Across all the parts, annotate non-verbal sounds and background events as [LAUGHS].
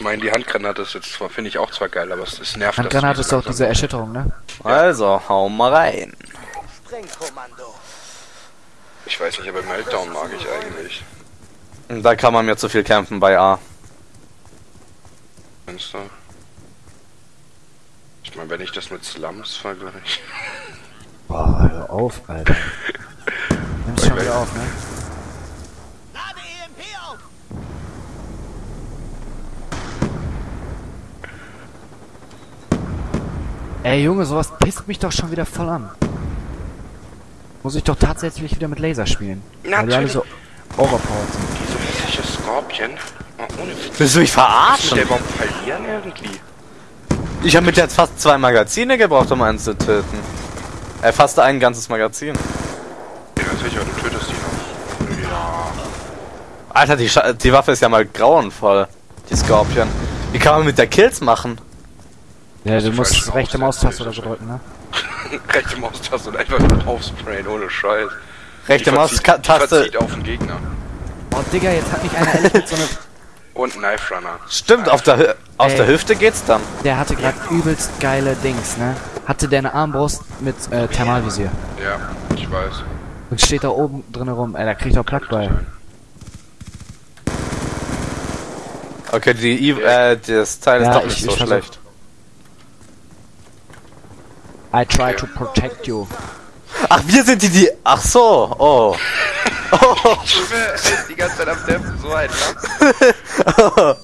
Ich meine, die Handgranate ist jetzt zwar, finde ich auch zwar geil, aber es, es nervt. Handgranate ist doch diese Erschütterung, ne? Also, hau mal rein. Ich weiß nicht, aber Meltdown mag ich eigentlich. Da kann man mir zu viel kämpfen bei A. Du? Ich meine, wenn ich das mit Slums vergleiche. Boah, hör auf, Alter. [LAUGHS] Nimmst schon wieder auf, ne? Ey, Junge, sowas pisst mich doch schon wieder voll an. Muss ich doch tatsächlich wieder mit Laser spielen. Weil die alle so overpowered sind. Diese hässliche Skorpion. Ohne Witz. Willst du mich Muss der verarschen? überhaupt verlieren irgendwie? Ich habe mit jetzt fast zwei Magazine gebraucht, um einen zu töten. Äh, fast ein ganzes Magazin. Ja, sicher, du tötest ihn auch. Ja. Alter, die, Scha die Waffe ist ja mal grauenvoll. Die Scorpion. Wie kann man mit der Kills machen? Ja, du musst rechte Maustaste oder so drücken, ne? [LAUGHS] Rechte Maustaste und einfach nur draufsprayen, ohne Scheiß. Rechte Maustaste. auf den Gegner. Oh, Digga, jetzt hat mich einer ehrlich mit so einer... [LAUGHS] Und Knife Runner. Stimmt, auf der, Hü- aus Ey. der Hüfte geht's dann. Der hatte gerade übelst geile Dings, ne? Hatte der eine Armbrust mit äh, Thermalvisier. Ja, ich weiß. Und steht da oben drin rum. Ey, da kriegt er Plack bei. Okay, die, I- äh, das Teil ist Ja, doch ich- nicht so ich schlecht. I try to protect you. Ach, wir sind die, die. Ach so, oh. Er ist die ganze Zeit am Dämpfen, so ein Lamm.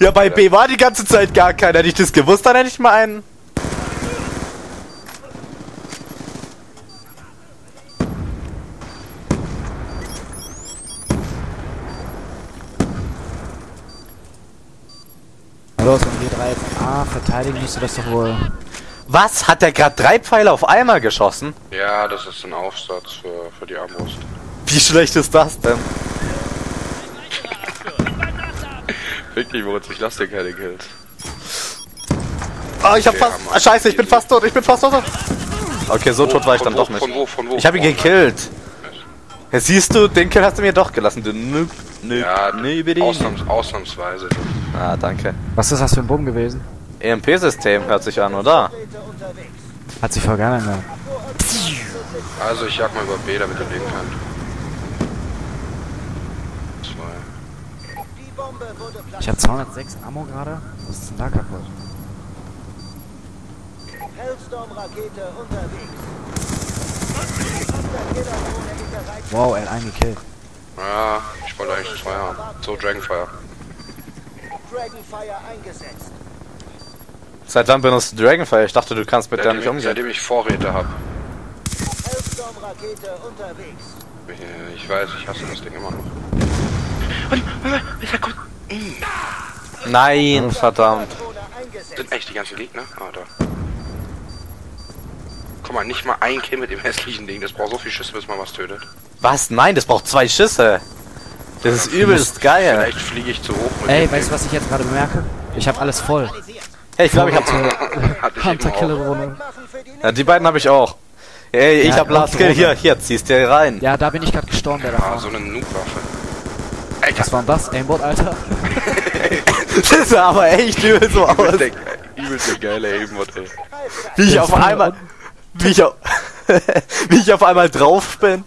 Ja, bei B war die ganze Zeit gar keiner. Hätte ich das gewusst, dann hätte ich mal einen. Los, wenn wir drei jetzt A verteidigen, müsste das doch wohl... Was? Hat der gerade drei Pfeile auf einmal geschossen? Ja, das ist ein Aufsatz für, für die Armbrust. Wie schlecht ist das denn? Wirklich, Moritz, ich lass dir keine Kills. Oh, ich hab Okay, fast. Ah, scheiße, ich bin fast tot, ich bin fast tot. Okay, so tot war ich dann wo, doch nicht. Von wo, von wo? Ich habe ihn gekillt. Ja, siehst du, den Kill hast du mir doch gelassen. Du nö, nö, Ja, ausnahms, ausnahmsweise. Ah, danke. Was ist das für ein Bumm gewesen? EMP-System hört sich an, oder? Hat sich voll geil angehört. Also ich jag mal über B, damit er leben kann. Zwei. Die Bombe wurde Ich habe 206 Ammo gerade. Was ist denn da kaputt? Hellstorm-Rakete unterwegs. Wow, er hat einen gekillt. Ja, ich wollte eigentlich zwei haben. So, Dragonfire. Dragonfire eingesetzt. Seit wann benutzt du Dragonfire? Ich dachte, du kannst mit der nicht Seitdem, umgehen. seitdem ich Vorräte habe. Unterwegs. Ich weiß, ich hasse das Ding immer noch. Nein, verdammt. Sind echt die ganzen Gegner? Ah, da. Guck mal, nicht mal ein Kill mit dem hässlichen Ding. Das braucht so viel Schüsse, bis man was tötet. Was? Nein, das braucht zwei Schüsse. Das ist übelst geil. Vielleicht fliege ich zu hoch mit Ey, dem weißt du, was ich jetzt gerade bemerke? Ich habe alles voll. Hey, ich glaube, ich hab. Ding. [LAUGHS] Hatte ich eben Hunter Killer die Ja, die beiden habe ich auch. Ey, ich Ja, hab Last Kill. Hier, hier, ziehst dir rein. Ja, da bin ich gerade gestorben, der da Ah, war. so eine Noob-Waffe. Was war denn das? Aimbot, Alter? [LAUGHS] Das sah aber echt übel so aus. übelst der, übelst der geile Aimbot, ey. Wie ich auf einmal. Wie ich auf, [LAUGHS] wie ich auf einmal drauf bin.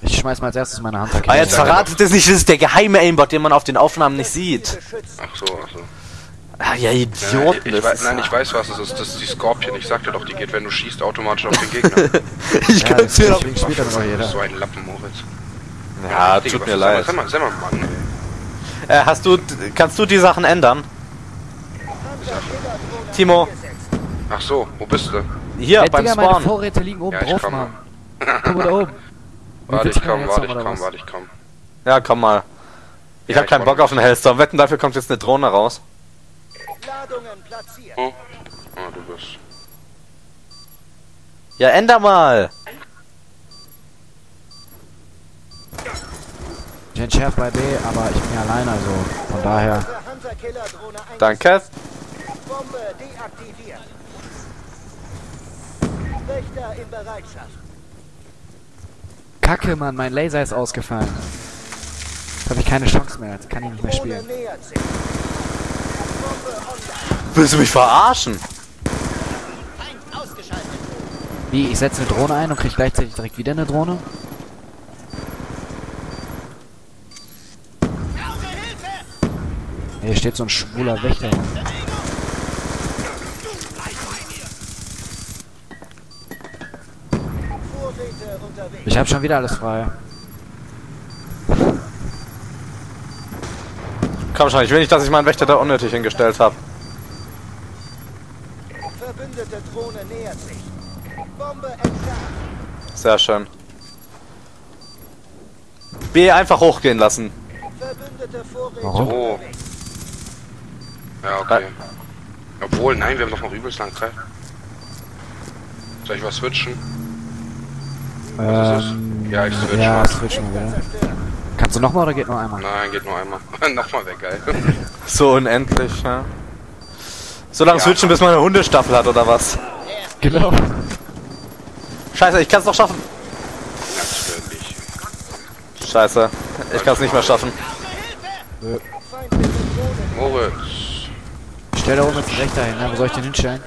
Ich schmeiß mal als erstes meine Hunter Ah, jetzt verratet es nicht, das ist der geheime Aimbot, den man auf den Aufnahmen nicht sieht. Ach so, ach so. Ah, ja, Ja, Idioten. ich, ich ist nein, ja- ich weiß, was es ist. Das ist die Scorpion. Ich sagte doch, die geht, wenn du schießt, automatisch auf den Gegner. [LAUGHS] Ich Ja, könnte mir doch. deswegen spielt er noch jeder. so ein Lappen, Moritz. Ja, Digga, tut was mir leid. Sei mal, sei mal, Mann. Äh, hast du, kannst du die Sachen ändern? Hunter-Killer-Drohne Timo. Ach so, wo bist du? Hier, Ey, beim Digga, meine Spawn. Vorräte liegen oben Ja, ich drauf, komm. Mann. [LAUGHS] Guck mal da oben. Warte, ich komm, warte, ich komm, warte, ich komm. Ja, komm mal. Ich Ja, hab ich keinen. Bock auf einen Hellstorm. Wetten, dafür kommt jetzt eine Drohne raus. Ladungen platziert. Oh. Ah, du bist. Ja, änder mal. Ich entschärf bei B, aber ich bin ja alleine, also von daher. Danke. Bombe deaktiviert. Wächter in Bereitschaft. Kacke, Mann, mein Laser ist ausgefallen. habe ich keine Chance mehr. Jetzt kann ich nicht mehr spielen. nähert sich. Bombe online. Willst du mich verarschen? Wie, ich setze eine Drohne ein und krieg gleichzeitig direkt wieder eine Drohne? Hier steht so ein schwuler Wächter. Ich habe schon wieder alles frei. Komm schon, ich will nicht, dass ich meinen Wächter da unnötig hingestellt habe. Verbündete Drohne nähert sich. Bombe entfernt. Sehr schön. B einfach hochgehen lassen. Verbündete Vorräte Warum? Oh. Ja, okay. Obwohl, nein, wir haben doch noch übelst lang Zeit. Soll ich was switchen? Was ist Ähm, es? Ja, ich switch ja, mal. switchen wir wieder. Kannst du nochmal oder geht nur einmal? Nein, geht nur einmal. [LAUGHS] Nochmal weg, geil. [LAUGHS] So unendlich, ja. So lange Ja. switchen, bis man eine Hundestaffel hat, oder was? Genau. Scheiße, ich kann es doch schaffen. Natürlich. Scheiße, ich kann es nicht mehr schaffen. Drohne. Moritz. Stell da oben jetzt einen Wächter hin, ne? Wo soll ich den hinstellen?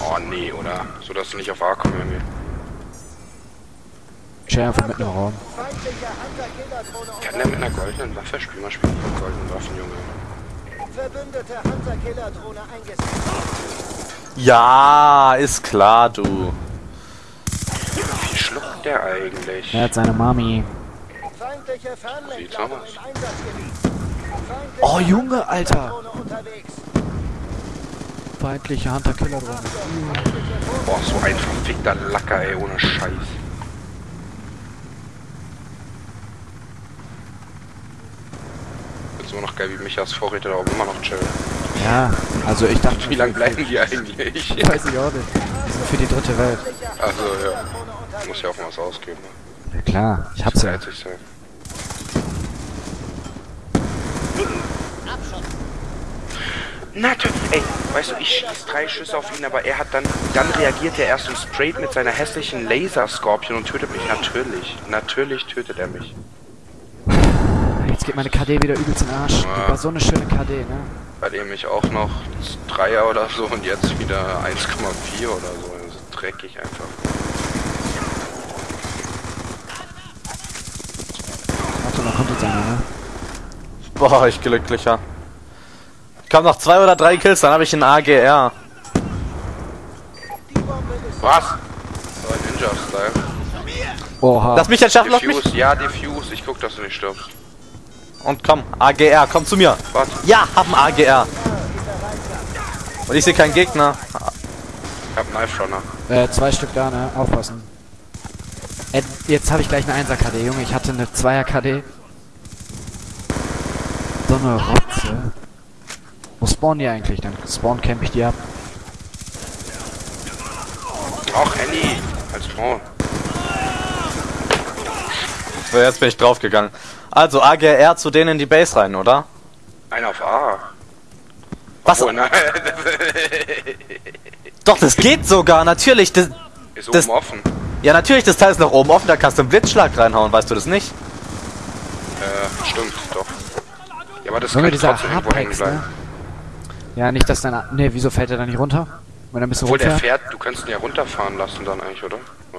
Oh nee, oder? So dass du nicht auf A kommen irgendwie. Stell einfach mitten im Raum. Kann der mit einer goldenen Waffe spielen? Man spielt mit goldenen Waffen, Junge. Verbündete Hunter-Killer-Drohne eingesetzt. Ja, ist klar, du. Wie schluckt der eigentlich? Er hat seine Mami. Oh, Junge, Alter. Feindliche Hunter-Killer-Drohne. Boah, so ein verfickter Lacker, ey, ohne Scheiß. Immer noch geil, wie Michas Vorräte da oben immer noch chillen. Ja, also ich dachte... Wie lange bleiben die eigentlich? [LAUGHS] Weiß ich auch nicht. Die sind für die dritte Welt. Also, ja. Muss ja auch mal was ausgeben. Ne? Ja, klar, ich hab's ja. Sein. Natürlich, ey, weißt du, ich schieß drei Schüsse auf ihn, aber er hat dann, dann reagiert er erst so straight mit seiner hässlichen Laser-Scorpion und tötet mich. Natürlich, natürlich tötet er mich. Jetzt geht meine KD wieder übelst in den Arsch. Die war so eine schöne KD, ne? Bei dem ich auch noch Dreier oder so und jetzt wieder 1,4 oder so. Das ist dreckig einfach. Warte, noch kommt jetzt einer, ne? Boah, ich glücklicher. Ich hab noch zwei oder drei Kills, dann habe ich einen AGR. Was? So ein Ninja-Style. Oha. Lass mich jetzt schaffen, lass mich. Ja, Diffuse. Ich guck, dass du nicht stirbst. Und komm, AGR, komm zu mir. Was? Ja, hab AGR. Und ich sehe keinen Gegner. Ich hab einen Knife Runner. Äh, zwei Stück da, ne? Aufpassen. Äh, jetzt habe ich gleich eine 1er KD, Junge. Ich hatte eine 2er KD. So eine Rotze. Wo spawnen die eigentlich? Dann spawn camp ich die ab. Ach, Henny. Als Frau. So, jetzt bin ich draufgegangen. Also, AGR zu denen in die Base rein, oder? Einer auf A. Was? Oh nein. [LAUGHS] Doch, das geht sogar, natürlich. Das, Ist Das- oben offen. ja, natürlich, das Teil ist nach oben offen, da kannst du einen Blitzschlag reinhauen, weißt du das nicht? Äh, stimmt, doch. Ja, aber das könnte dieser trotzdem irgendwo hängen bleiben. ne? Ja, nicht, dass dein... Ne, wieso fällt er da nicht runter? Wenn er ein bisschen Obwohl der fährt, du kannst ihn ja runterfahren lassen dann eigentlich, oder?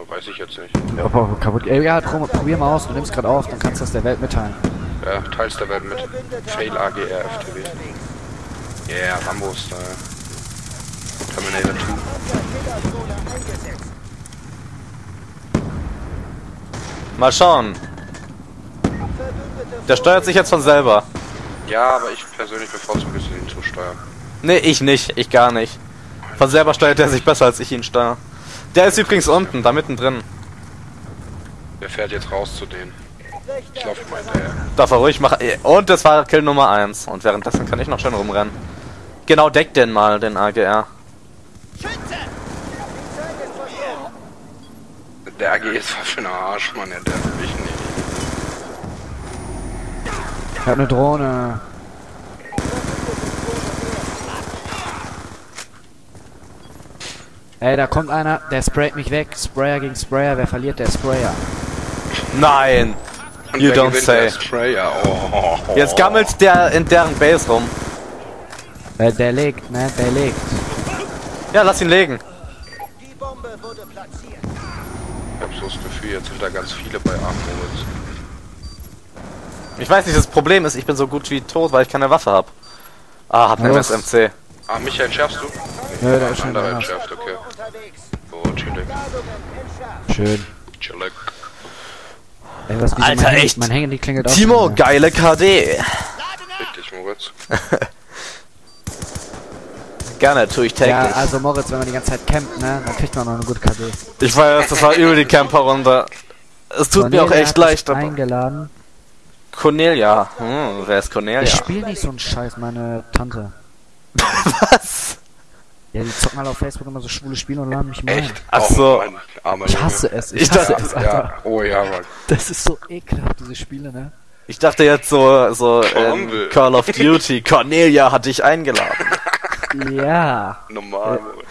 Weiß ich jetzt nicht. Ja, aber kaputt. Ey, ja, prob, probier mal aus. Du nimmst gerade auf, dann kannst du das der Welt mitteilen. Ja, teils der Welt mit. Fail AGR FTW. Yeah, Rambo-Style. Terminator 2. Hunter-Killer-Drohne eingesetzt. Mal schauen. Der steuert sich jetzt von selber. Ja, aber ich persönlich bevorzuge es, ihn zu steuern. Nee, ich nicht. Ich gar nicht. Von selber steuert er sich besser, als ich ihn steuere. Der ist übrigens unten, da mittendrin. Der fährt jetzt raus zu denen. Ich laufe mal der hinterher. Darf er ruhig machen. Und das war Kill Nummer 1. Und währenddessen kann ich noch schön rumrennen. Genau, deck den mal, den AGR. Der AG ist was für ein Arsch, Mann. Der darf mich nicht. Ich hab eine Drohne. Ey, da kommt einer, der sprayt mich weg. Sprayer gegen Sprayer. Wer verliert, der Sprayer. Nein! You wer don't say. Der Sprayer. Oh. Jetzt gammelt der in deren Base rum. Äh, der legt, ne? Der legt. Ja, lass ihn legen. Die Bombe wurde platziert. Ich hab so das Gefühl, jetzt sind da ganz viele bei Armoritz. Ich weiß nicht, das Problem ist, ich bin so gut wie tot, weil ich keine Waffe hab. Ah, hab eine. MSMC. Ah, Michael, entschärfst du? Nö, da ist schon einer. entschärft, okay. Chillig. Schön. Chillig. Ey, was, Alter, mein echt? Mein Handy klingelt auch Timo, geile KD. Richtig, Moritz. [LAUGHS] Gerne, tue ich täglich. Ja, also Moritz, wenn man die ganze Zeit campt, ne? Dann kriegt man noch eine gute KD. Ich weiß, das war übel die Camper-Runde. Es tut mir auch Cornelia echt leid, aber... eingeladen. Cornelia. Hm, wer ist Cornelia? Ich spiele nicht so einen Scheiß, meine Tante. [LAUGHS] Was? Ja, die zocken alle auf Facebook immer so schwule Spiele und laden mich mal. Echt? Ach Oh, so. Mann, armer Ich hasse es. Ich, Ich hasse dachte- es, Alter. Ja, oh ja, Mann. Das ist so ekelhaft, diese Spiele, ne? Ich dachte jetzt so, so ähm, Call of Duty. Cornelia hat dich eingeladen. Ja. Normal, Moritz.